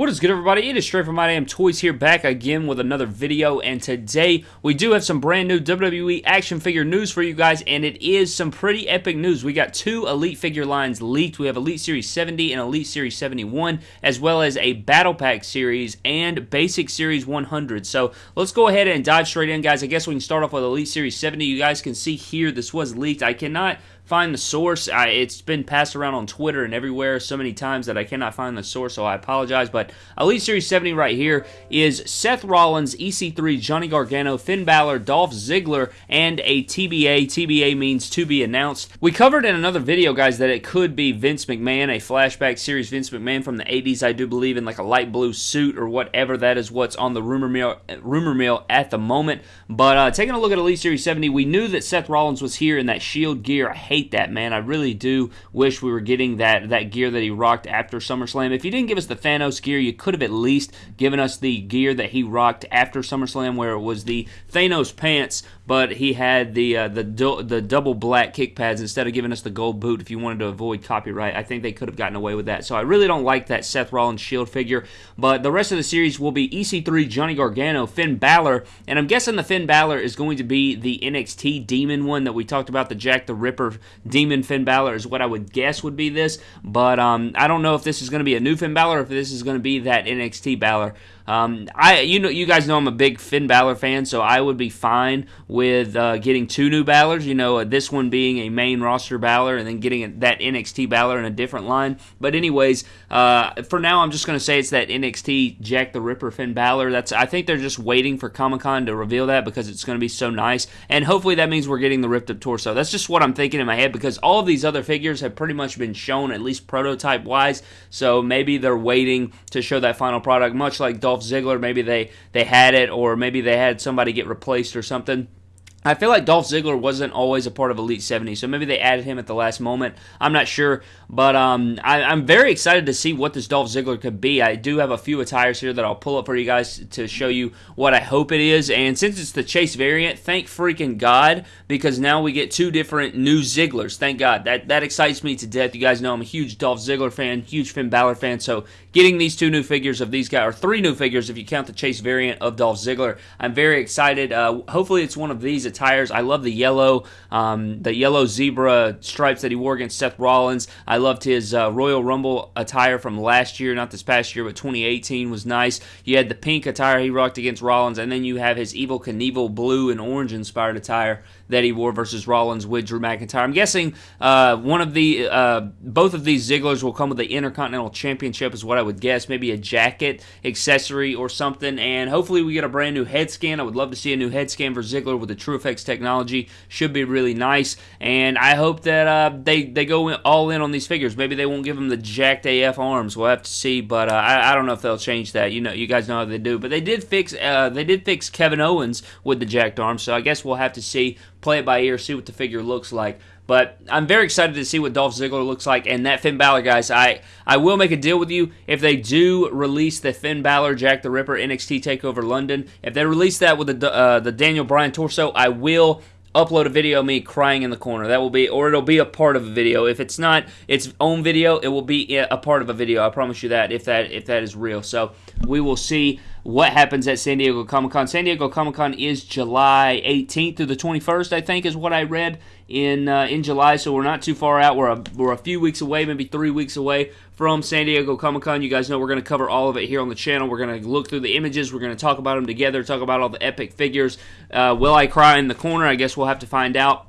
What is good, everybody? It is Straight From My Damn Toys here, back again with another video, and today we do have some brand new WWE action figure news for you guys, and it is some pretty epic news. We got two Elite figure lines leaked. We have Elite Series 70 and Elite Series 71, as well as a Battle Pack Series and Basic Series 100. So let's go ahead and dive straight in, guys. I guess we can start off with Elite Series 70. You guys can see here, this was leaked. I cannot find the source. I, it's been passed around on Twitter and everywhere so many times that I cannot find the source, so I apologize. But Elite Series 70 right here is Seth Rollins, EC3, Johnny Gargano, Finn Balor, Dolph Ziggler, and a TBA. TBA means to be announced. We covered in another video, guys, that it could be Vince McMahon, a flashback series Vince McMahon from the 80s, I do believe, in like a light blue suit or whatever. That is what's on the rumor mill, rumor mill at the moment. But uh, taking a look at Elite Series 70, we knew that Seth Rollins was here in that Shield gear. I hate that, man. I really do wish we were getting that, that gear that he rocked after SummerSlam. If you didn't give us the Thanos gear, you could have at least given us the gear that he rocked after SummerSlam, where it was the Thanos pants, but he had the uh, the the double black kick pads instead of giving us the gold boot. If you wanted to avoid copyright, I think they could have gotten away with that. So I really don't like that Seth Rollins Shield figure. But the rest of the series will be EC3, Johnny Gargano, Finn Balor, and I'm guessing the Finn Balor is going to be the NXT Demon one that we talked about, the Jack the Ripper Demon Finn Balor is what I would guess would be this. But um, I don't know if this is going to be a new Finn Balor or if this is going to be that NXT Balor. Um, I you know you guys know I'm a big Finn Balor fan, so I would be fine with uh, getting two new Balors. You know, uh, this one being a main roster Balor, and then getting that NXT Balor in a different line. But anyways, uh, for now, I'm just going to say it's that NXT Jack the Ripper Finn Balor. That's I think they're just waiting for Comic Con to reveal that because it's to be so nice, and hopefully that means we're getting the ripped up torso. That's just what I'm thinking in my head because all of these other figures have pretty much been shown at least prototype wise. So maybe they're waiting to show that final product, much like Dolph Ziggler. Maybe they they had it, or maybe they had somebody get replaced or something. I feel like Dolph Ziggler wasn't always a part of Elite 70, so maybe they added him at the last moment. I'm not sure, but um, I, am very excited to see what this Dolph Ziggler could be. I do have a few attires here that I'll pull up for you guys to show you what I hope it is. And since it's the Chase variant, thank freaking God, because now we get two different new Zigglers. Thank God. That that excites me to death. You guys know I'm a huge Dolph Ziggler fan, huge Finn Balor fan, so getting these two new figures of these guys, or three new figures if you count the Chase variant of Dolph Ziggler, I'm very excited. Uh, hopefully, it's one of these tires. I love the yellow, um, the yellow zebra stripes that he wore against Seth Rollins. I loved his uh, Royal Rumble attire from last year, not this past year, but 2018 was nice. You had the pink attire he rocked against Rollins, and then you have his Evel Knievel blue and orange inspired attire that he wore versus Rollins with Drew McIntyre. I'm guessing uh, one of the uh, both of these Zigglers will come with the Intercontinental Championship, is what I would guess. Maybe a jacket, accessory, or something. And hopefully we get a brand new head scan. I would love to see a new head scan for Ziggler with the Technology. Should be really nice. And I hope that uh, they they go all in on these figures. Maybe they won't give them the jacked AF arms. We'll have to see. But uh, I, I don't know if they'll change that. You know, you guys know how they do. But they did fix uh, they did fix Kevin Owens with the jacked arms. So I guess we'll have to see play it by ear, see what the figure looks like. But I'm very excited to see what Dolph Ziggler looks like. And that Finn Balor, guys, I, I will make a deal with you. If they do release the Finn Balor, Jack the Ripper, NXT TakeOver London, if they release that with the, uh, the Daniel Bryan torso, I will upload a video of me crying in the corner. That will be, or it'll be a part of a video. If it's not its own video, it will be a part of a video. I promise you that. If that if that is real, so we will see what happens at San Diego Comic Con. San Diego Comic Con is July 18th through the 21st, I think, is what I read in uh, in July. So we're not too far out. We're a, we're a few weeks away, maybe three weeks away from San Diego Comic Con. You guys know we're going to cover all of it here on the channel. We're going to look through the images. We're going to talk about them together. Talk about all the epic figures. Uh, will I cry in the corner? I guess we'll have to find out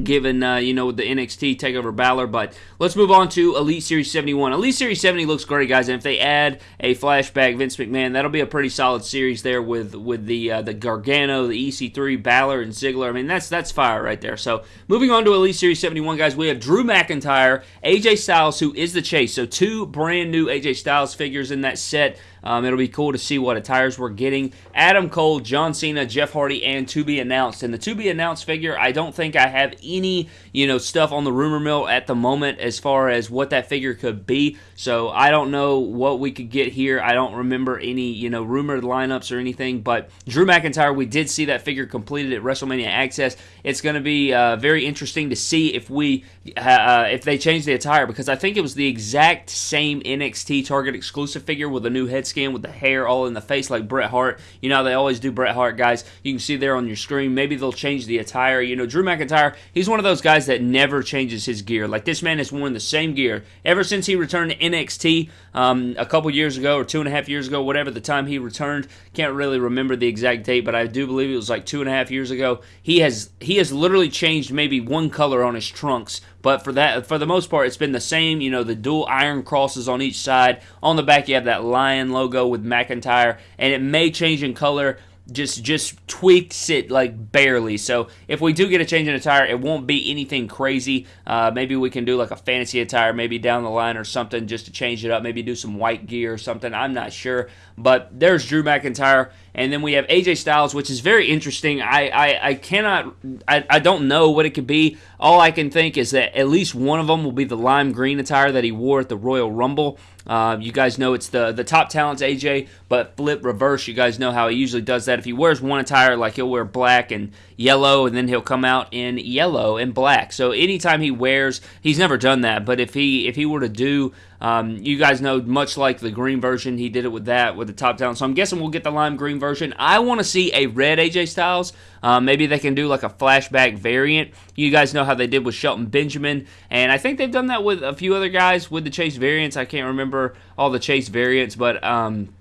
given uh, you know with the NXT takeover Balor. But let's move on to Elite Series 71. Elite Series 70 looks great, guys, and if they add a flashback Vince McMahon, that'll be a pretty solid series there with with the uh, the Gargano, the EC3, Balor, and Ziggler. I mean that's that's fire right there. So moving on to Elite Series 71, guys, we have Drew McIntyre, AJ Styles, who is the chase. So two brand new AJ Styles figures in that set. Um, it'll be cool to see what attires we're getting. Adam Cole, John Cena, Jeff Hardy, and to be announced. And the to be announced figure, I don't think I have any, you know, stuff on the rumor mill at the moment as far as what that figure could be. So I don't know what we could get here. I don't remember any, you know, rumored lineups or anything. But Drew McIntyre, we did see that figure completed at WrestleMania Access. It's going to be uh, very interesting to see if we uh, if they change the attire because I think it was the exact same NXT Target exclusive figure with a new head scan with the hair all in the face like Bret Hart. You know they always do Bret Hart guys. You can see there on your screen. Maybe they'll change the attire. You know Drew McIntyre. He's one of those guys that never changes his gear. Like this man has worn the same gear ever since he returned to NXT um, a couple years ago or two and a half years ago, whatever the time he returned. Can't really remember the exact date, but I do believe it was like two and a half years ago. He has he has literally changed maybe one color on his trunks but for that, for the most part, it's been the same. You know, the dual iron crosses on each side. On the back, you have that lion logo with McIntyre, and it may change in color just just tweaks it like barely. So if we do get a change in attire, it won't be anything crazy. Uh, maybe we can do like a fantasy attire, maybe down the line or something, just to change it up. Maybe do some white gear or something. I'm not sure. But there's Drew McIntyre, and then we have AJ Styles, which is very interesting. I I, I cannot I, I don't know what it could be. All I can think is that at least one of them will be the lime green attire that he wore at the Royal Rumble. Uh, you guys know it's the the top talents AJ, but flip reverse. You guys know how he usually does that. If he wears one attire, like he'll wear black and yellow, and then he'll come out in yellow and black. So anytime he wears, he's never done that. But if he if he were to do um, you guys know, much like the green version, he did it with that, with the top down. So I'm guessing we'll get the lime green version. I want to see a red AJ Styles. Uh, maybe they can do like a flashback variant. You guys know how they did with Shelton Benjamin, and I think they've done that with a few other guys with the Chase variants. I can't remember all the Chase variants, but. Um,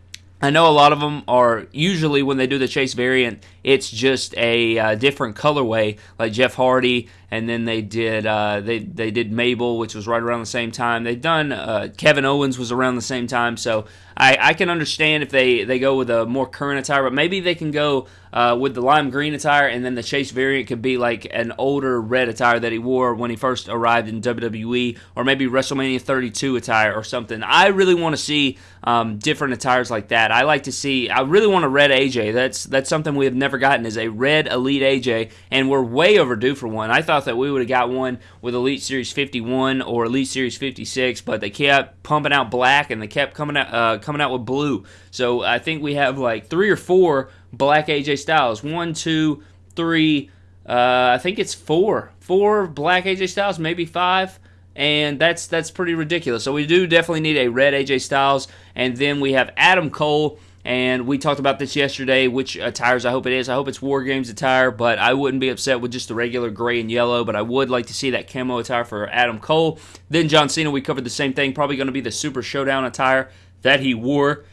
I know a lot of them are usually when they do the chase variant, it's just a uh, different colorway, like Jeff Hardy, and then they did uh, they they did Mabel, which was right around the same time. They've done uh, Kevin Owens was around the same time, so I, I can understand if they they go with a more current attire, but maybe they can go uh, with the lime green attire, and then the chase variant could be like an older red attire that he wore when he first arrived in WWE, or maybe WrestleMania 32 attire or something. I really want to see um, different attires like that. I like to see. I really want a red AJ. That's that's something we have never gotten is a red Elite AJ, and we're way overdue for one. I thought that we would have got one with Elite Series 51 or Elite Series 56, but they kept pumping out black and they kept coming out uh, coming out with blue. So I think we have like three or four black AJ Styles. One, two, three. Uh, I think it's four, four black AJ Styles, maybe five and that's that's pretty ridiculous. So we do definitely need a red AJ Styles, and then we have Adam Cole. And we talked about this yesterday, which attires I hope it is. I hope it's War Games attire, but I wouldn't be upset with just the regular gray and yellow, but I would like to see that camo attire for Adam Cole. Then John Cena, we covered the same thing, probably going to be the Super Showdown attire that he wore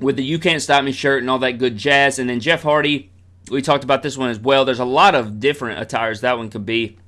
with the You Can't Stop Me shirt and all that good jazz. And then Jeff Hardy, we talked about this one as well. There's a lot of different attires that one could be.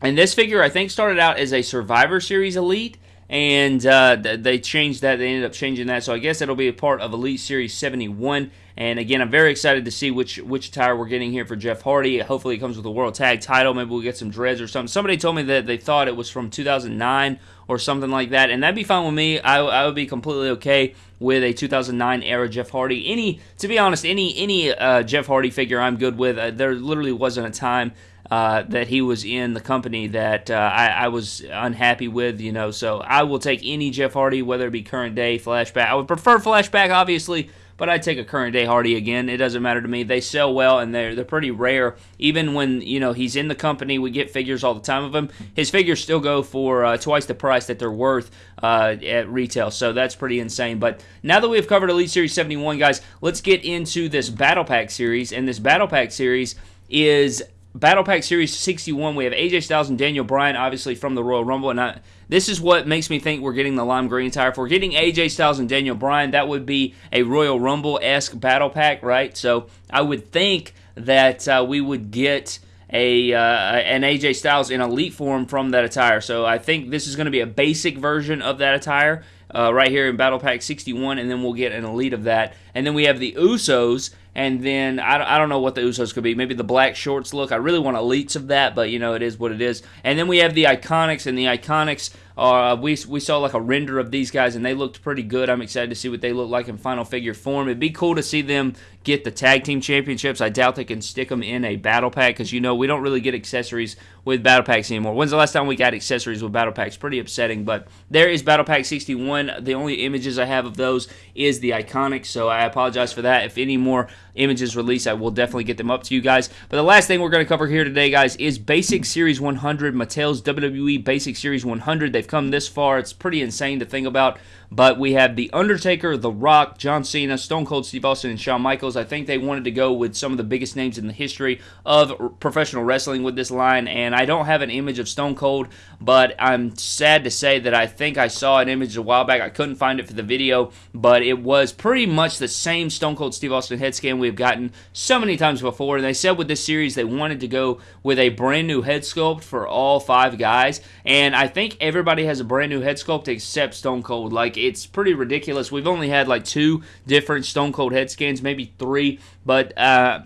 And this figure, I think, started out as a Survivor Series Elite, and uh, they changed that. They ended up changing that, so I guess it'll be a part of Elite Series 71. And again, I'm very excited to see which which attire we're getting here for Jeff Hardy. Hopefully, it comes with a World Tag Title. Maybe we'll get some dreads or something. Somebody told me that they thought it was from 2009 or something like that, and that'd be fine with me. I, I would be completely okay with a 2009 era Jeff Hardy. Any, to be honest, any any uh, Jeff Hardy figure I'm good with. Uh, there literally wasn't a time uh, that he was in the company that uh, I, I, was unhappy with, you know. So I will take any Jeff Hardy, whether it be current day, flashback. I would prefer flashback, obviously, but I'd take a current day Hardy again. It doesn't matter to me. They sell well and they're they're pretty rare. Even when you know he's in the company, we get figures all the time of him. His figures still go for uh, twice the price that they're worth uh, at retail. So that's pretty insane. But now that we've covered Elite Series 71, guys, let's get into this Battle Pack series. And this Battle Pack series is Battle Pack Series 61, we have AJ Styles and Daniel Bryan, obviously from the Royal Rumble. And I, this is what makes me think we're getting the lime green attire. If we're getting AJ Styles and Daniel Bryan, that would be a Royal Rumble esque Battle Pack, right? So I would think that uh, we would get a uh, an AJ Styles in elite form from that attire. So I think this is going to be a basic version of that attire uh, right here in Battle Pack 61, and then we'll get an elite of that. And then we have the Usos and then I, I don't know what the Usos could be. Maybe the black shorts look. I really want elites of that, but you know it is what it is. And then we have the Iconics, and the Iconics uh, we we saw like a render of these guys, and they looked pretty good. I'm excited to see what they look like in final figure form. It'd be cool to see them get the tag team championships. I doubt they can stick them in a battle pack because you know we don't really get accessories with battle packs anymore. When's the last time we got accessories with battle packs? Pretty upsetting. But there is battle pack 61. The only images I have of those is the iconic, so I apologize for that. If any more images release, I will definitely get them up to you guys. But the last thing we're going to cover here today, guys, is Basic Series 100. Mattel's WWE Basic Series 100. They've come this far. It's pretty insane to think about. But we have The Undertaker, The Rock, John Cena, Stone Cold Steve Austin, and Shawn Michaels. I think they wanted to go with some of the biggest names in the history of professional wrestling with this line. And I don't have an image of Stone Cold, but I'm sad to say that I think I saw an image a while back. I couldn't find it for the video, but it was pretty much the same Stone Cold Steve Austin head scan we've gotten so many times before. And they said with this series they wanted to go with a brand new head sculpt for all five guys. And I think everybody has a brand new head sculpt except Stone Cold. Like, it's pretty ridiculous. We've only had like two different Stone Cold head scans, maybe three, but uh,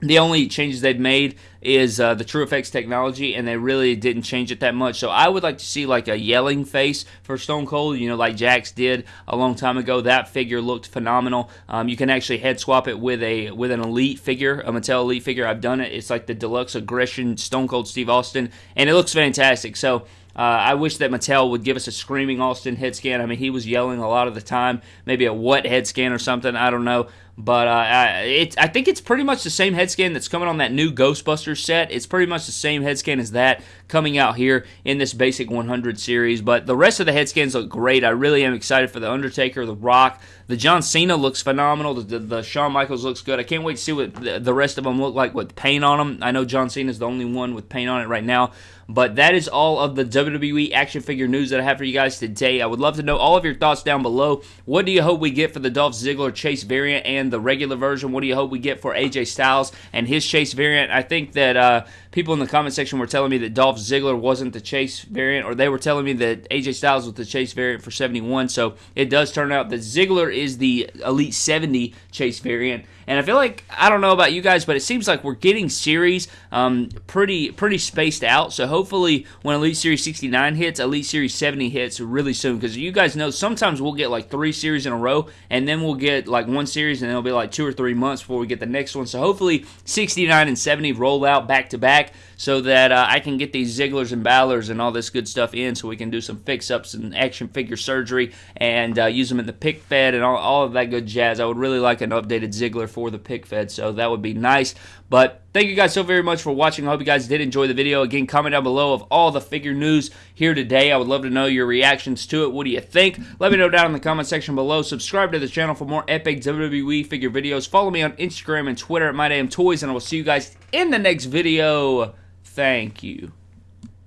the only changes they've made is uh, the TrueFX technology, and they really didn't change it that much. So I would like to see like a yelling face for Stone Cold, you know, like Jakks did a long time ago. That figure looked phenomenal. Um, you can actually head swap it with a with an Elite figure, a Mattel Elite figure. I've done it. It's like the deluxe aggression Stone Cold Steve Austin, and it looks fantastic. So uh, I wish that Mattel would give us a screaming Austin head scan. I mean, he was yelling a lot of the time, maybe a what head scan or something. I don't know. But uh, I, it, I think it's pretty much the same head scan that's coming on that new Ghostbusters set. It's pretty much the same head scan as that coming out here in this basic 100 series. But the rest of the head scans look great. I really am excited for the Undertaker, the Rock, the John Cena looks phenomenal. The, the, the Shawn Michaels looks good. I can't wait to see what the, the rest of them look like with paint on them. I know John Cena is the only one with paint on it right now. But that is all of the WWE action figure news that I have for you guys today. I would love to know all of your thoughts down below. What do you hope we get for the Dolph Ziggler Chase variant and the regular version? What do you hope we get for AJ Styles and his Chase variant? I think that uh, people in the comment section were telling me that Dolph Ziggler wasn't the Chase variant, or they were telling me that AJ Styles was the Chase variant for 71. So it does turn out that Ziggler is the Elite 70 Chase variant. And I feel like I don't know about you guys, but it seems like we're getting series um, pretty pretty spaced out. So hopefully, when Elite Series 69 hits, Elite Series 70 hits really soon. Because you guys know sometimes we'll get like three series in a row, and then we'll get like one series, and it'll be like two or three months before we get the next one. So hopefully, 69 and 70 roll out back to back so that uh, I can get these Zigglers and Balors and all this good stuff in so we can do some fix ups and action figure surgery and uh, use them in the pic fed and all, all of that good jazz. I would really like an updated Ziggler for the pic fed, so that would be nice. But thank you guys so very much for watching. I hope you guys did enjoy the video. Again, comment down below of all the figure news here today. I would love to know your reactions to it. What do you think? Let me know down in the comment section below. Subscribe to the channel for more epic WWE figure videos. Follow me on Instagram and Twitter at MyDamnToys, and I will see you guys in the next video. Thank you.